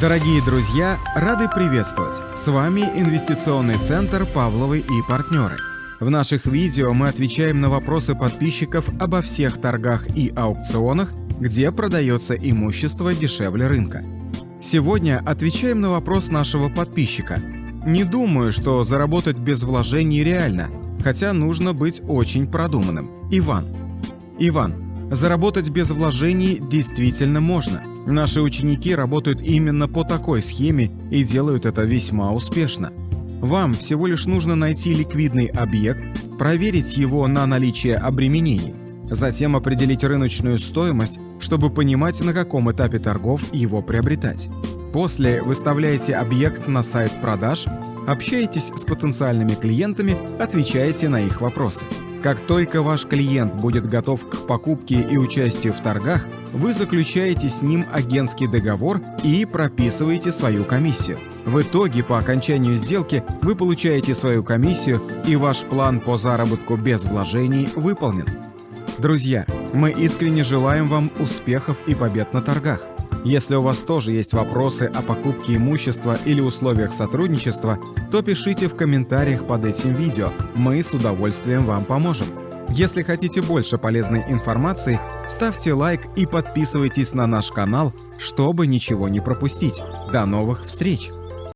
Дорогие друзья, рады приветствовать! С вами Инвестиционный центр «Павловы и партнеры». В наших видео мы отвечаем на вопросы подписчиков обо всех торгах и аукционах, где продается имущество дешевле рынка. Сегодня отвечаем на вопрос нашего подписчика. Не думаю, что заработать без вложений реально, хотя нужно быть очень продуманным. Иван. Иван, заработать без вложений действительно можно – Наши ученики работают именно по такой схеме и делают это весьма успешно. Вам всего лишь нужно найти ликвидный объект, проверить его на наличие обременений, затем определить рыночную стоимость, чтобы понимать, на каком этапе торгов его приобретать. После выставляете объект на сайт продаж, общаетесь с потенциальными клиентами, отвечаете на их вопросы. Как только ваш клиент будет готов к покупке и участию в торгах, вы заключаете с ним агентский договор и прописываете свою комиссию. В итоге, по окончанию сделки, вы получаете свою комиссию и ваш план по заработку без вложений выполнен. Друзья, мы искренне желаем вам успехов и побед на торгах. Если у вас тоже есть вопросы о покупке имущества или условиях сотрудничества, то пишите в комментариях под этим видео, мы с удовольствием вам поможем. Если хотите больше полезной информации, ставьте лайк и подписывайтесь на наш канал, чтобы ничего не пропустить. До новых встреч!